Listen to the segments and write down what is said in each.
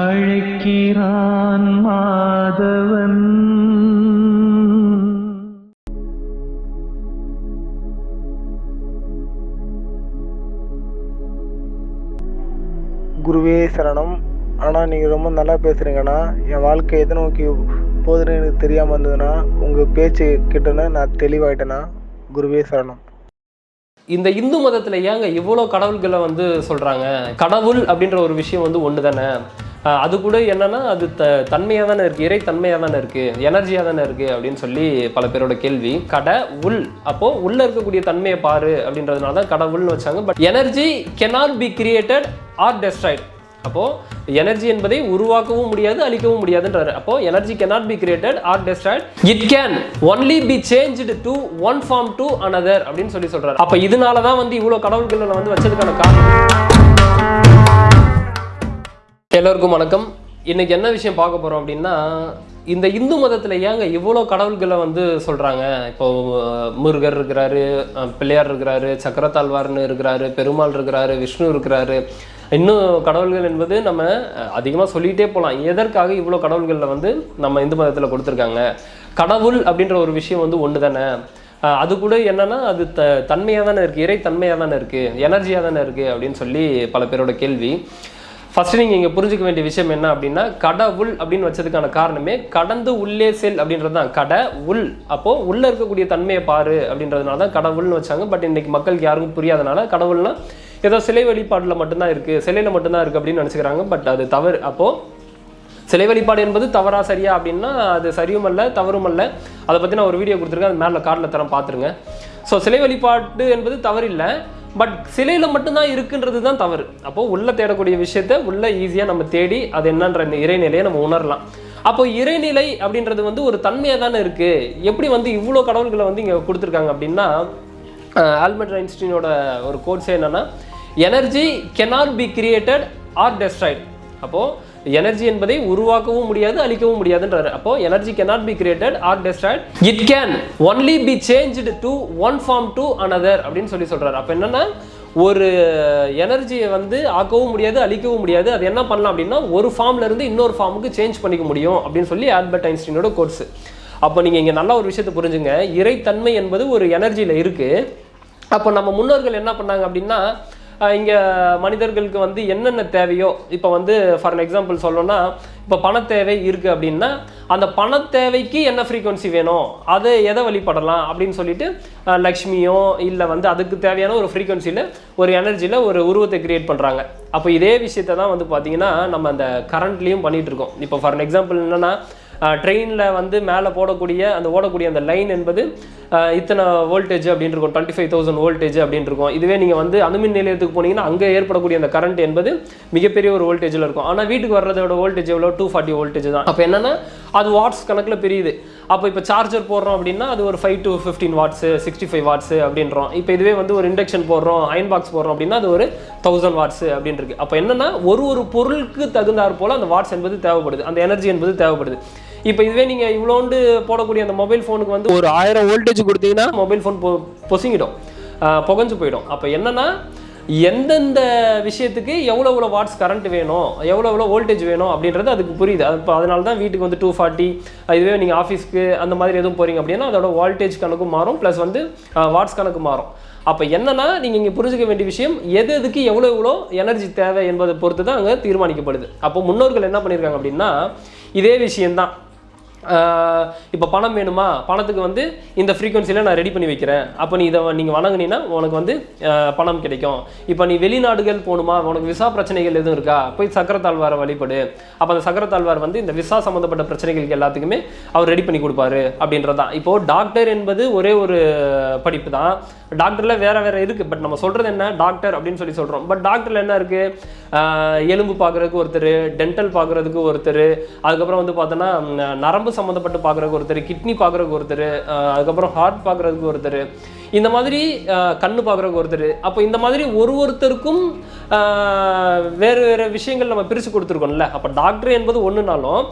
அழைக்கிறான் மாதவன். குருவே சரணம். ஆனால் நீங்கள் ரொம்ப நல்லா பேசுகிறீங்கண்ணா என் வாழ்க்கை எதை நோக்கி போகுதுன்னு எனக்கு தெரியாமல் இருந்ததுன்னா உங்கள் பேச்சு கிட்டன நான் தெளிவாயிட்டேண்ணா. குருவே சரணம். இந்த இந்து மதத்துல ஏங்க இவ்வளோ கடவுள்களை வந்து சொல்றாங்க? கடவுள் அப்படின்ற ஒரு விஷயம் வந்து ஒன்று தானே அது கூட என்னன்னா அது த தன்மையாக தானே இருக்குது இறை தன்மையாக தானே இருக்குது எனர்ஜியாக தானே இருக்குது அப்படின்னு சொல்லி பல பேரோட கேள்வி. கடை உள். அப்போது உள்ளே இருக்கக்கூடிய தன்மையை பாரு அப்படின்றதுனால தான் கடவுள்னு வச்சாங்க. But energy cannot be created or destroyed அப்போது எனர்ஜி என்பதை உருவாக்கவும் முடியாது அழிக்கவும் முடியாதுன்றாரு. அப்போ energy cannot be created or destroyed it can only be change to one form to another அப்படின்னு சொல்லி சொல்றாரு. அப்போ இதனால தான் வந்து இவ்வளோ கடவுள்களை வந்து வச்சதுக்கான காரணம். எல்லோருக்கும் வணக்கம். இன்றைக்கி என்ன விஷயம் பார்க்க போகிறோம் அப்படின்னா இந்த இந்து மதத்தில் ஏங்க இவ்வளோ கடவுள்களை வந்து சொல்கிறாங்க இப்போ முருகர் இருக்கிறாரு பிள்ளையார் இருக்கிறாரு சக்கரத்தாழ்வார்னு இருக்கிறாரு பெருமாள் இருக்கிறாரு விஷ்ணு இருக்கிறாரு. இன்னும் கடவுள்கள் என்பது நம்ம அதிகமாக சொல்லிகிட்டே போகலாம் எதற்காக இவ்வளோ கடவுள்களில் வந்து நம்ம இந்து மதத்தில் கொடுத்துருக்காங்க? கடவுள் அப்படின்ற ஒரு விஷயம் வந்து ஒன்று தானே. அது கூட என்னென்னா அது த தன்மையாக தானே இருக்குது இறை தன்மையாக தானே இருக்குது எனர்ஜியாக தானே இருக்குது அப்படின்னு சொல்லி பல பேரோட கேள்வி. ஃபஸ்ட்டு நீங்கள் இங்கே புரிஞ்சுக்க வேண்டிய விஷயம் என்ன அப்படின்னா கடவுள் அப்படின்னு வச்சதுக்கான காரணமே கடந்து உள்ளே செல் அப்படின்றது தான். கடை உள். அப்போது உள்ளே இருக்கக்கூடிய தன்மையை பாரு அப்படின்றதுனால தான் கடவுள்னு வச்சாங்க. பட் இன்றைக்கி மக்களுக்கு யாருக்கும் புரியாதனால கடவுள்னா ஏதோ சிலை வழிபாட்டில் மட்டும்தான் இருக்குது சிலையில் மட்டும்தான் இருக்குது அப்படின்னு நினச்சிக்கிறாங்க. பட் அது தவறு. அப்போது சிலை வழிபாடு என்பது தவறா சரியா அப்படின்னா அது சரியும் அல்ல தவறும் அல்ல. அதை பற்றி நான் ஒரு வீடியோ கொடுத்துருக்கேன். அது மேலே கார்டில் தரம் பார்த்துருங்க. ஸோ சிலை வழிபாடு என்பது தவறில்லை. பட் சிலையில் மட்டும்தான் இருக்குன்றது தான் தவறு. அப்போது உள்ள தேடக்கூடிய விஷயத்த உள்ள ஈஸியாக நம்ம தேடி அது என்னன்ற இந்த இறைநிலையை நம்ம உணரலாம். அப்போ இறைநிலை அப்படின்றது வந்து ஒரு தன்மையாக தானே இருக்குது எப்படி வந்து இவ்வளோ கடவுள்களை வந்து இங்கே கொடுத்துருக்காங்க அப்படின்னா அஹ் ஆல்பர்ட் ஐன்ஸ்டீனோட ஒரு கோட்ஸ் என்னன்னா energy cannot be created or destroyed. அப்போது எனர்ஜி என்பதை உருவாக்கவும் முடியாது அழிக்கவும் முடியாதுன்றாரு. அப்போ energy cannot be created or destroyed it can only be changed to one form to another அப்படின்னு சொல்லி சொல்றாரு. அப்போ என்னன்னா ஒரு எனர்ஜியை வந்து ஆக்கவும் முடியாது அழிக்கவும் முடியாது. அது என்ன பண்ணலாம் அப்படின்னா ஒரு ஃபார்ம்ல இருந்து இன்னொரு ஃபார்முக்கு சேஞ்ச் பண்ணிக்க முடியும் அப்படின்னு சொல்லி ஆல்பர்ட் ஐன்ஸ்டீனோட கோர்ஸ் அப்போ நீங்கள் இங்கே நல்ல ஒரு விஷயத்தை புரிஞ்சுங்க. இறைத்தன்மை என்பது ஒரு எனர்ஜியில் இருக்குது அப்போ நம்ம முன்னோர்கள் என்ன பண்ணாங்க அப்படின்னா இங்கே மனிதர்களுக்கு வந்து என்னென்ன தேவையோ இப்போ வந்து ஃபார் எக்ஸாம்பிள் சொல்லணும்னா இப்போ பண தேவை இருக்குது அப்படின்னா அந்த பண தேவைக்கு என்ன ஃப்ரீக்குவன்சி வேணும்? அதை எதை வழிபடலாம் அப்படின்னு சொல்லிட்டு லக்ஷ்மியோ இல்லை வந்து அதுக்கு தேவையான ஒரு ஃப்ரீக்குவன்சியில் ஒரு எனர்ஜியில் ஒரு உருவத்தை கிரியேட் பண்ணுறாங்க அப்போ இதே விஷயத்தை தான் வந்து பார்த்திங்கன்னா நம்ம அந்த கரண்ட்லேயும் பண்ணிகிட்ருக்கோம் இருக்கோம். இப்போ ஃபார் எக்ஸாம்பிள் என்னென்னா ட்ரெயினில் வந்து மேலே போடக்கூடிய அந்த ஓடக்கூடிய அந்த லைன் என்பது இத்தனை வோல்டேஜ் அப்படின்னு இருக்கும். டுவெண்ட்டி ஃபைவ் தௌசண்ட் வோல்டேஜ் அப்படின்னு இருக்கும். இதுவே நீங்கள் வந்து அணுமின் நிலையத்துக்கு போனீங்கன்னா அங்கே ஏற்படக்கூடிய அந்த கரண்ட் என்பது மிகப்பெரிய ஒரு வோல்டேஜில் இருக்கும். ஆனால் வீட்டுக்கு வர்றதோட வோல்டேஜ் எவ்வளோ? டூ ஃபார்ட்டி வோல்டேஜ் தான். அப்போ என்னன்னா அது வாட்ஸ் கணக்கில் பெரியுது. அப்போ இப்போ சார்ஜர் போடுறோம் அப்படின்னா அது ஒரு five to fifteen watts sixty five watts அப்படின்றோம். இப்போ இதுவே வந்து ஒரு இண்டக்ஷன் போடுறோம் அயன் பாக்ஸ் போடுறோம் அப்படின்னா அது ஒரு தௌசண்ட் வாட்ஸு அப்படின்னு இருக்குது அப்போ என்னென்னா ஒரு ஒரு பொருளுக்கு தகுந்தாற் போல் அந்த வாட்ஸ் என்பது தேவைப்படுது. அந்த எனர்ஜி என்பது தேவைப்படுது. இப்போ இதுவே நீங்கள் இவ்வளோண்டு போடக்கூடிய அந்த மொபைல் ஃபோனுக்கு வந்து ஒரு ஆயிரம் வோல்டேஜ் கொடுத்தீங்கன்னா மொபைல் ஃபோன் பொ பொசுங்கிடும். புகஞ்சு போயிடும். அப்போ என்னன்னா எந்தெந்த விஷயத்துக்கு எவ்வளோ எவ்வளோ வாட்ஸ் கரண்ட் வேணும் எவ்வளோ எவ்வளோ வோல்டேஜ் வேணும் அப்படின்றது அதுக்கு புரியுது. அது இப்போ அதனால தான் வீட்டுக்கு வந்து டூ ஃபார்ட்டி இதுவே நீங்கள் ஆஃபீஸ்க்கு அந்த மாதிரி எதுவும் போகிறீங்க அப்படின்னா அதோட வோல்டேஜ் கணக்கு மாறும் ப்ளஸ் வந்து வாட்ஸ் கணக்கு மாறும். அப்போ என்னென்னா நீங்கள் இங்கே புரிஞ்சுக்க வேண்டிய விஷயம் எது எதுக்கு எவ்வளோ எவ்வளோ எனர்ஜி தேவை என்பதை பொறுத்து தான் அங்கே தீர்மானிக்கப்படுது. அப்போ முன்னோர்கள் என்ன பண்ணியிருக்காங்க அப்படின்னா இதே விஷயம்தான். இப்போ பணம் வேணுமா? பணத்துக்கு வந்து இந்த ஃப்ரீக்குவன்சியில் நான் ரெடி பண்ணி வைக்கிறேன். அப்போ நீ இதை நீங்கள் வணங்குனீன்னா உனக்கு வந்து பணம் கிடைக்கும். இப்போ நீ வெளிநாடுகள் போகணுமா உனக்கு விசா பிரச்சனைகள் எதுவும் இருக்கா? போய் சக்கரத்தாழ்வாரை வழிபடு. அப்போ அந்த சக்கரத்தாழ்வார் வந்து இந்த விசா சம்மந்தப்பட்ட பிரச்சனைகளுக்கு எல்லாத்துக்குமே அவர் ரெடி பண்ணி கொடுப்பாரு அப்படின்றதான் இப்போது டாக்டர் என்பது ஒரே ஒரு படிப்பு தான் டாக்டரில் வேறு வேறு இருக்குது பட் நம்ம சொல்கிறது என்ன? டாக்டர் அப்படின்னு சொல்லி சொல்கிறோம் பட் டாக்டரில் என்ன இருக்குது எலும்பு பார்க்கறதுக்கு ஒருத்தர் டென்டல் பார்க்குறதுக்கு ஒருத்தர் அதுக்கப்புறம் வந்து பார்த்தோன்னா நரம்பு நரம்பு சம்மந்தப்பட்டு பார்க்கறதுக்கு ஒருத்தர் கிட்னி பார்க்கறதுக்கு ஒருத்தர் அதுக்கப்புறம் ஹார்ட் பார்க்குறதுக்கு ஒருத்தர் இந்த மாதிரி கண் கண்ணு ஒருத்தர். அப்போ இந்த மாதிரி ஒரு ஒருத்தருக்கும் வேறு வேறு விஷயங்கள் நம்ம பிரித்து கொடுத்துருக்கோம்ல. அப்போ டாக்டர் என்பது ஒன்றுனாலும்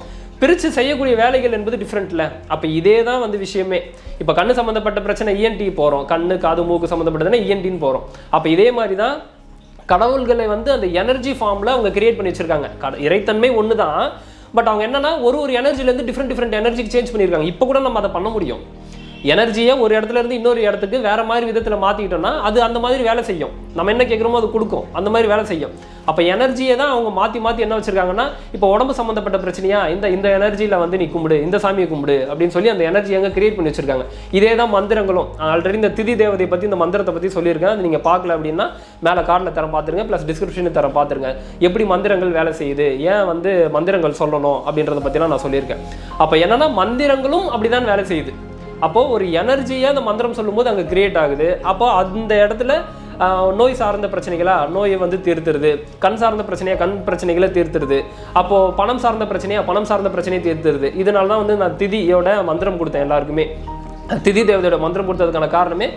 பிரித்து செய்யக்கூடிய வேலைகள் என்பது டிஃப்ரெண்ட்ல அப்போ இதே தான் வந்து விஷயமே. இப்போ கண்ணு சம்மந்தப்பட்ட பிரச்சனை இஎன்டி போகிறோம் கண்ணு காது மூக்கு சம்மந்தப்பட்டதுன்னா இஎன்டின்னு போகிறோம் அப்போ இதே மாதிரி தான் கடவுள்களை வந்து அந்த எனர்ஜி ஃபார்மில் அவங்க கிரியேட் பண்ணி வச்சிருக்காங்க. இறைத்தன்மை ஒன்று தான் பட் அவங்க என்னன்னா ஒரு ஒரு எனர்ஜிலேருந்து டிஃப்ரெண்ட் டிஃப்ரெண்ட் எனர்ஜிக்கு சேஞ்ச் பண்ணியிருக்காங்க இப்போ கூட நம்ம அதை பண்ண முடியும். எனர்ஜியை ஒரு இடத்துல இருந்து இன்னொரு இடத்துக்கு வேற மாதிரி விதத்தில் மாற்றிக்கிட்டோம்னா அது அந்த மாதிரி வேலை செய்யும். நம்ம என்ன கேட்குறோமோ அது கொடுக்கும். அந்த மாதிரி வேலை செய்யும். அப்போ எனர்ஜியை தான் அவங்க மாற்றி மாற்றி என்ன வச்சுருக்காங்கன்னா இப்போ உடம்பு சம்மந்தப்பட்ட பிரச்சனையா இந்த இந்த எனர்ஜியில் வந்து நீ கும்பிடு இந்த சாமியை கும்பிடு அப்படின்னு சொல்லி அந்த எனர்ஜி அங்கே கிரியேட் பண்ணி வச்சிருக்காங்க. இதே தான் மந்திரங்களும். ஆல்ரெடி இந்த திதி தேவதை பற்றி இந்த மந்திரத்தை பற்றி சொல்லியிருக்கேன். அது நீங்கள் பார்க்கல அப்படின்னா மேலே கார்டில் தரம் பார்த்துருங்க ப்ளஸ் டிஸ்கிரிப்ஷனில் தரம் பார்த்துருங்க. எப்படி மந்திரங்கள் வேலை செய்யுது? ஏன் வந்து மந்திரங்கள் சொல்லணும் அப்படின்றத பற்றிலாம் நான் சொல்லியிருக்கேன். அப்போ என்னன்னா மந்திரங்களும் அப்படிதான் வேலை செய்யுது. அப்போ ஒரு எனர்ஜியை அந்த மந்திரம் சொல்லும்போது அங்கே கிரியேட் ஆகுது. அப்போ அந்த இடத்துல நோய் சார்ந்த பிரச்சனைகளா? நோயை வந்து தீர்த்துருது. கண் சார்ந்த பிரச்சனையா? கண் பிரச்சனைகளை தீர்த்துருது. அப்போ பணம் சார்ந்த பிரச்சனையா? பணம் சார்ந்த பிரச்சனையை தீர்த்துருது. இதனால தான் வந்து நான் திதியோட மந்திரம் கொடுத்தேன் எல்லாருக்குமே. திதி தேவதையோட மந்திரம் கொடுத்ததுக்கான காரணமே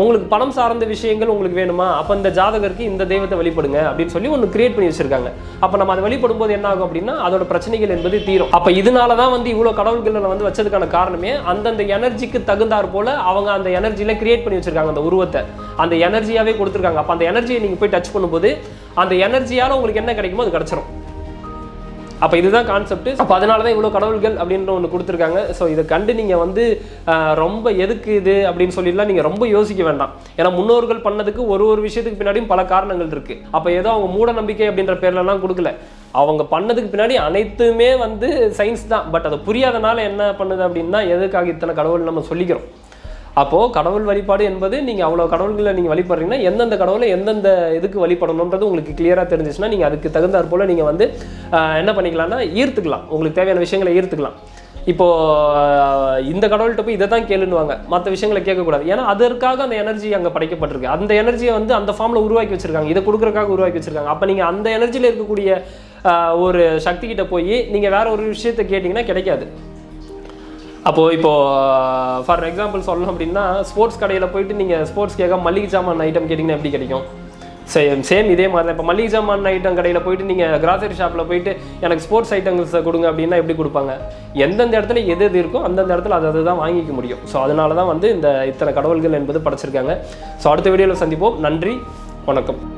உங்களுக்கு பணம் சார்ந்த விஷயங்கள் உங்களுக்கு வேணுமா? அப்போ இந்த ஜாதகருக்கு இந்த தெய்வத்தை வழிபடுங்க அப்படின்னு சொல்லி ஒன்று கிரியேட் பண்ணி வச்சிருக்காங்க. அப்போ நம்ம அதை வழிபடும் போது என்ன ஆகும் அப்படின்னா அதோட பிரச்சனைகள் என்பது தீரும். அப்போ இதனால தான் வந்து இவ்வளோ கடவுள்களை வந்து வச்சதுக்கான காரணமே அந்தந்த எனர்ஜிக்கு தகுந்தாற் போல அவங்க அந்த எனர்ஜியில் கிரியேட் பண்ணி வச்சிருக்காங்க அந்த உருவத்தை. அந்த எனர்ஜியாகவே கொடுத்துருக்காங்க. அப்போ அந்த எனர்ஜியை நீங்கள் போய் டச் பண்ணும்போது அந்த எனர்ஜியால் உங்களுக்கு என்ன கிடைக்குமோ அது கிடச்சிரும். அப்போ இதுதான் கான்செப்ட் அப்போ அதனால தான் இவ்வளோ கடவுள்கள் அப்படின்ற ஒன்று கொடுத்துருக்காங்க. ஸோ இதை கண்டு நீங்கள் வந்து ரொம்ப எதுக்கு இது அப்படின்னு சொல்லிலாம் நீங்கள் ரொம்ப யோசிக்க வேண்டாம். ஏன்னா முன்னோர்கள் பண்ணதுக்கு ஒரு ஒரு விஷயத்துக்கு பின்னாடியும் பல காரணங்கள் இருக்குது அப்போ ஏதோ அவங்க மூட நம்பிக்கை அப்படின்ற பேர்லலாம் கொடுக்கல. அவங்க பண்ணதுக்கு பின்னாடி அனைத்துமே வந்து சயின்ஸ் தான். பட் அது புரியாதனால என்ன பண்ணுது அப்படின்னா எதுக்காக இத்தனை கடவுள் நம்ம சொல்லிக்கிறோம். அப்போது கடவுள் வழிபாடு என்பது நீங்கள் அவ்வளோ கடவுள்களை நீங்கள் வழிபடுறீங்கன்னா எந்தெந்த கடவுளை எந்தெந்த இதுக்கு வழிபடணுன்றது உங்களுக்கு கிளியராக தெரிஞ்சிச்சுன்னா நீங்கள் அதுக்கு தகுந்தாற் போல் நீங்கள் வந்து என்ன பண்ணிக்கலாம்னா ஈர்த்துக்கலாம். உங்களுக்கு தேவையான விஷயங்களை ஈர்த்துக்கலாம். இப்போது இந்த கடவுள்கிட்ட போய் இதை தான் கேளுன்னுவாங்க. மற்ற விஷயங்களை கேட்கக்கூடாது. ஏன்னா அதற்காக அந்த எனர்ஜி அங்கே படைக்கப்பட்டிருக்கு. அந்த எனர்ஜியை வந்து அந்த ஃபார்மில் உருவாக்கி வச்சுருக்காங்க. இதை கொடுக்குறக்காக உருவாக்கி வச்சிருக்காங்க. அப்போ நீங்கள் அந்த எனர்ஜியில் இருக்கக்கூடிய ஒரு சக்தி கிட்ட போய் நீங்கள் வேற ஒரு விஷயத்தை கேட்டிங்கன்னா கிடைக்காது. அப்போது இப்போது ஃபார் uh, எக்ஸாம்பிள் சொல்லணும் அப்படின்னா ஸ்போர்ட்ஸ் கடையில் போயிட்டு நீங்கள் ஸ்போர்ட்ஸ் கேட்க மளிகை சாமான் ஐட்டம் கேட்டிங்கன்னா எப்படி கிடைக்கும்? சேம் சேம் இதே மாதிரி தான் இப்போ மளிகை சாமான் ஐட்டம் கடையில் போயிட்டு நீங்கள் கிராசரி ஷாப்பில் போயிட்டு எனக்கு ஸ்போர்ட்ஸ் ஐட்டம்ஸை கொடுங்க அப்படின்னா எப்படி கொடுப்பாங்க? எந்தெந்த இடத்துல எது எது இருக்கோ அந்தந்த இடத்துல அது அதை தான் வாங்கிக்க முடியும். ஸோ அதனால தான் வந்து இந்த இத்தனை கடவுள்கள் என்பது படைச்சிருக்காங்க. ஸோ அடுத்த வீடியோவில் சந்திப்போம். நன்றி. வணக்கம்.